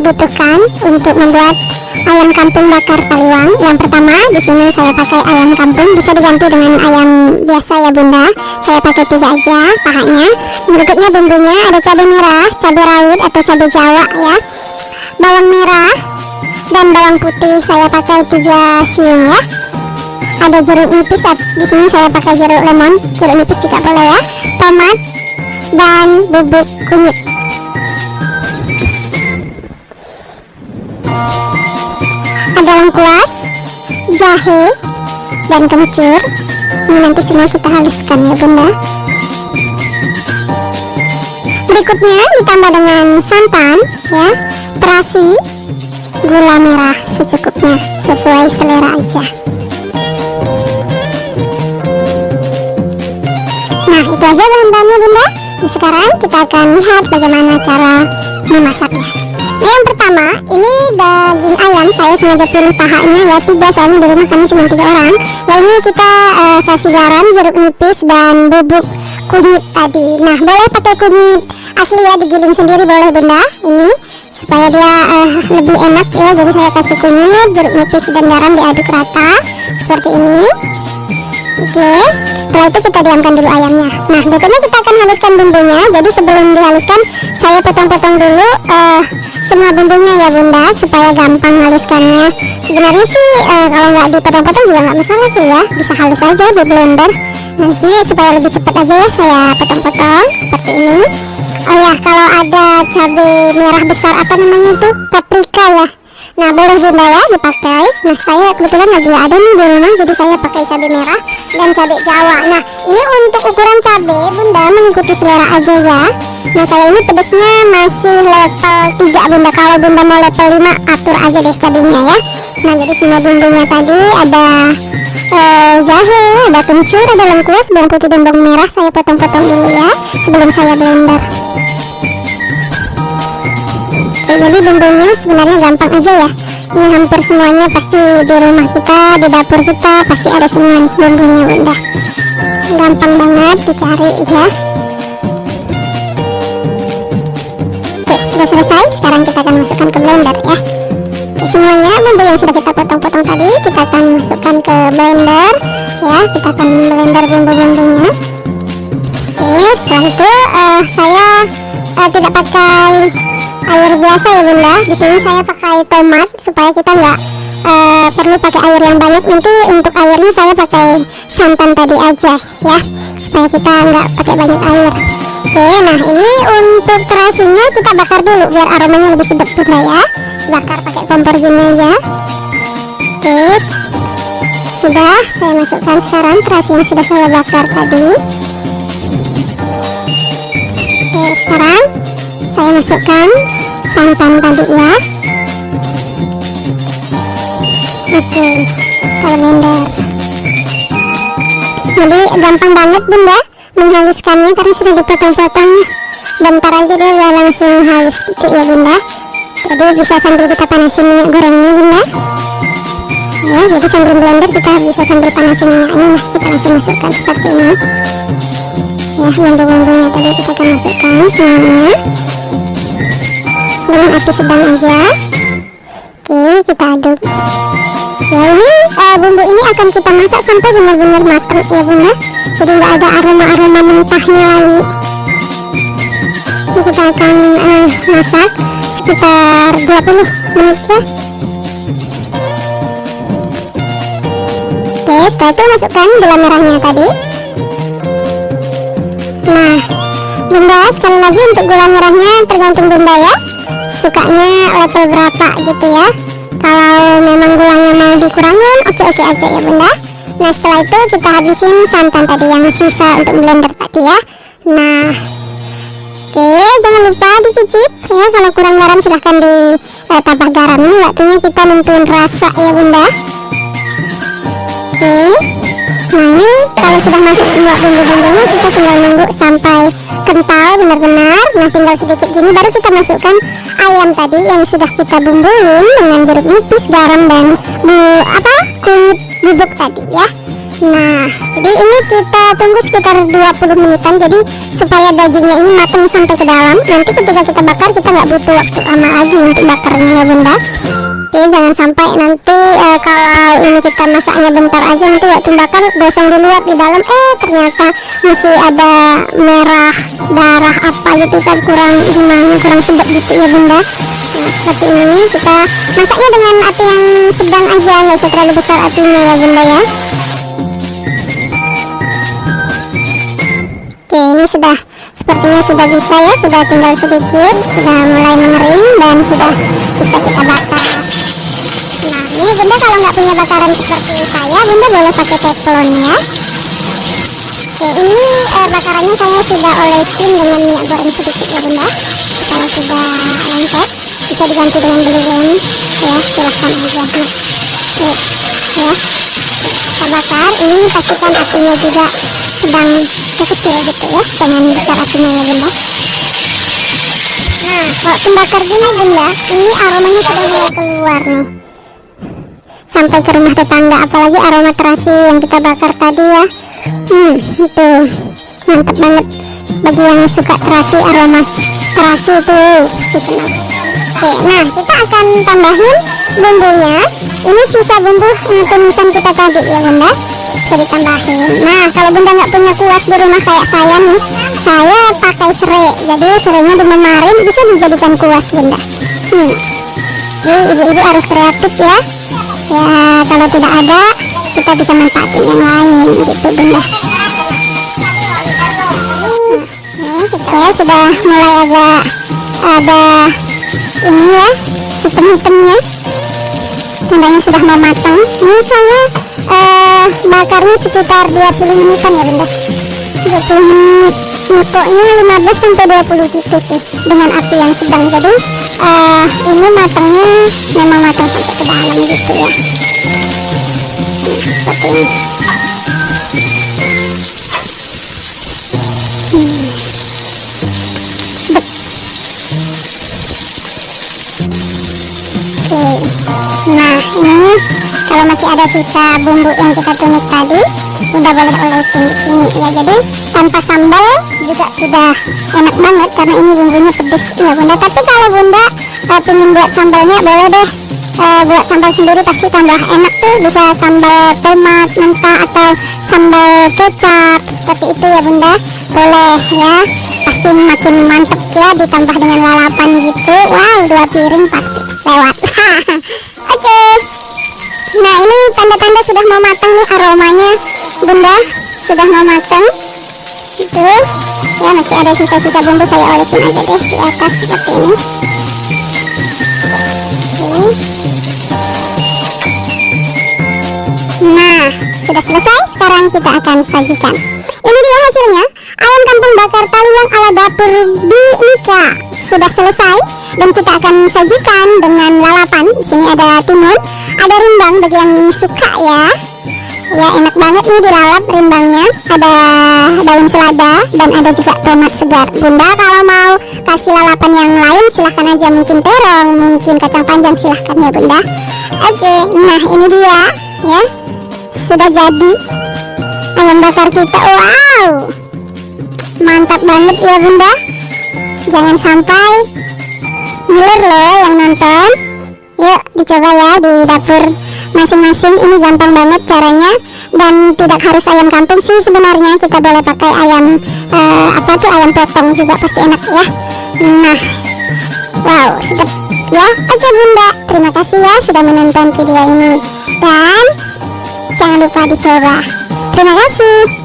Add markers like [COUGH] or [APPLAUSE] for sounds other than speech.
dibutuhkan untuk membuat ayam kampung bakar taliwang. Yang pertama, di sini saya pakai ayam kampung, bisa diganti dengan ayam biasa ya bunda. Saya pakai tiga aja pahanya. Berikutnya bumbunya ada cabai merah, cabai rawit atau cabai jawa ya, bawang merah dan bawang putih. Saya pakai tiga siung ya. Ada jeruk nipis, di sini saya pakai jeruk lemon, jeruk nipis juga boleh ya. Tomat dan bubuk kunyit. Lengkuas, jahe, dan kencur. Ini nanti semua kita haluskan ya bunda. Berikutnya ditambah dengan santan ya, terasi, gula merah secukupnya sesuai selera aja. Nah itu aja bahan-bahannya bunda. sekarang kita akan lihat bagaimana cara memasaknya yang pertama ini daging ayam. Saya sengaja pilih pahanya ya. Tiga soalnya di rumah kami cuma tiga orang. Ya ini kita uh, kasih garam jeruk nipis dan bubuk kunyit tadi. Nah boleh pakai kunyit asli ya digiling sendiri. Boleh bunda. Ini supaya dia uh, lebih enak ya. Jadi saya kasih kunyit jeruk nipis dan garam diaduk rata seperti ini. Oke setelah itu kita diamkan dulu ayamnya. Nah berikutnya kita akan haluskan bumbunya. Jadi sebelum dihaluskan saya potong-potong dulu uh, semua bumbunya ya bunda supaya gampang haluskannya sebenarnya sih uh, kalau nggak dipotong-potong juga nggak masalah sih ya. Bisa halus aja di blender. Nanti supaya lebih cepat aja ya saya potong-potong seperti ini. Oh ya kalau ada cabai merah besar apa namanya itu? Paprika ya nah boleh bunda ya dipakai. Nah saya kebetulan lagi ada nih di rumah jadi saya pakai cabai merah dan cabai jawa. Nah ini untuk ukuran cabai bunda mengikuti selera aja ya. Nah saya ini pedasnya masih level 3 bunda kalau bunda mau level 5 atur aja deh cabainya ya. Nah jadi semua bumbunya tadi ada uh, jahe ada kencur ada lengkuas bawang putih dan bawang merah. Saya potong-potong dulu ya sebelum saya blender jadi bumbunya sebenarnya gampang aja ya. Ini hampir semuanya pasti di rumah kita di dapur kita pasti ada semua nih bumbunya bunda gampang banget dicari ya. Oke sudah selesai. Sekarang kita akan masukkan ke blender ya. Oke, semuanya bumbu yang sudah kita potong-potong tadi kita akan masukkan ke blender ya. Kita akan blender bumbu-bumbunya. Oke setelah itu uh, saya uh, tidak pakai air biasa ya bunda. Di sini saya pakai tomat supaya kita nggak uh, perlu pakai air yang banyak. Nanti untuk airnya saya pakai santan tadi aja ya. Supaya kita nggak pakai banyak air. Oke nah ini untuk terasinya kita bakar dulu biar aromanya lebih sedap bunda ya. Bakar pakai kompor gini aja. Oke. Sudah saya masukkan sekarang terasi yang sudah saya bakar tadi. Oke sekarang masukkan santan tadi ya oke blender jadi gampang banget bunda menghaluskannya karena sudah dipotong-potong. Bentar aja dia udah langsung halus gitu ya bunda. Jadi bisa sambil kita panasin minyak gorengnya bunda. Ya jadi sambil blender kita bisa sambil panasin minyaknya nah kita langsung masukkan seperti ini. Ya bumbu-bumbunya tadi kita akan masukkan semuanya dengan api sedang aja. Oke kita aduk. Ya ini uh, bumbu ini akan kita masak sampai benar-benar matang ya bunda. Jadi nggak ada aroma-aroma mentahnya lagi. Ini kita akan uh, masak sekitar 20 menit ya. Oke setelah itu masukkan gula merahnya tadi. Nah bunda sekali lagi untuk gula merahnya tergantung bunda ya sukanya level berapa gitu ya. Kalau memang gulanya mau dikurangin oke-oke aja ya bunda. Nah setelah itu kita habisin santan tadi yang sisa untuk blender tadi ya. Nah oke jangan lupa dicicip ya. Kalau kurang garam silahkan ditambah eh, garam. Ini waktunya kita nentuin rasa ya bunda. Oke ini kalau sudah masuk semua bumbu-bumbunya kita tinggal nunggu sampai kental benar-benar nah tinggal sedikit gini baru kita masukkan ayam tadi yang sudah kita bumbuin dengan jeruk nipis garam dan bu apa kunyit bubuk tadi ya Nah, jadi ini kita tunggu sekitar 20 menitan jadi supaya dagingnya ini matang sampai ke dalam. Nanti ketika kita bakar kita nggak butuh waktu lama lagi untuk bakarnya ya bunda. Jadi jangan sampai nanti uh, kalau ini kita masaknya bentar aja nanti waktu bakar gosong di luar di dalam eh ternyata masih ada merah darah apa gitu kan kurang gimana kurang sedap gitu ya bunda. Nah, seperti ini kita masaknya dengan api yang sedang aja nggak usah terlalu besar apinya ya bunda ya. Oke ini sudah sepertinya sudah bisa ya sudah tinggal sedikit sudah mulai mengering dan sudah bisa kita bakar. Nah ini bunda kalau nggak punya bakaran seperti saya bunda boleh pakai teflon ya Oke ini eh, bakarannya saya sudah olesin dengan minyak goreng sedikit ya bunda. Kalau sudah lengket bisa diganti dengan belulung ya silahkan aja. Nah, ya kita bakar ini pastikan apinya juga sedang kecil gitu ya. Jangan besar apinya ya bunda. Nah kalau pembakar gini bunda ini aromanya sudah mulai keluar nih. Sampai ke rumah tetangga apalagi aroma terasi yang kita bakar tadi ya. Hmm itu mantap banget. Bagi yang suka terasi aroma terasi itu oke nah kita akan tambahin bumbunya. Ini sisa bumbu tumisan kita tadi ya bunda. Bisa ditambahin nah kalau bunda nggak punya kuas di rumah kayak saya nih saya pakai serai. Jadi serainya dimemarin bisa dijadikan kuas bunda. Hmm. jadi ibu-ibu harus kreatif ya. Ya kalau tidak ada kita bisa manfaatin yang lain gitu bunda. Saya sudah mulai agak ada ini ya hitam-hitamnya tandanya sudah mau matang. Ini saya uh, bakarnya sekitar 20 menitan ya bunda. 20 menit. Pokoknya 15 sampai 20 gitu sih dengan api yang sedang. Jadi uh, ini matangnya memang matang sampai ke dalam gitu ya. Seperti ini kalau masih ada sisa bumbu yang kita tumis tadi udah boleh olesin di sini ya. Jadi tanpa sambal juga sudah enak banget karena ini bumbunya pedes ya bunda. Tapi kalau bunda uh, pengen buat sambalnya boleh deh. Uh, buat sambal sendiri pasti tambah enak tuh. Bisa sambal tomat mentah atau sambal kecap seperti itu ya bunda. Boleh ya. Pasti makin mantep ya ditambah dengan lalapan gitu. Wow dua piring pasti lewat. [LAUGHS] nah ini tanda-tanda sudah mau matang nih aromanya. Bunda sudah mau matang. Itu ya masih ada sisa-sisa bumbu saya olesin aja deh di atas seperti ini. Nah sudah selesai? Sekarang kita akan sajikan. Ini dia hasilnya. Ayam kampung bakar yang ala dapur di Mika sudah selesai dan kita akan sajikan dengan lalapan. Di sini ada timun ada rimbang bagi yang suka ya. Ya enak banget nih dilalap rimbangnya ada daun selada dan ada juga tomat segar. Bunda kalau mau kasih lalapan yang lain silahkan aja. Mungkin terong mungkin kacang panjang silahkan ya bunda. Oke nah ini dia ya. Sudah jadi ayam bakar kita. Wow! Mantap banget ya bunda jangan sampai. Ngiler loh yang nonton. Yuk dicoba ya di dapur masing-masing. Ini gampang banget caranya. Dan tidak harus ayam kampung sih sebenarnya. Kita boleh pakai ayam uh, apa tuh ayam potong juga pasti enak ya. Nah. Wow sedap ya. Oke bunda. Terima kasih ya sudah menonton video ini. Dan jangan lupa dicoba. Terima kasih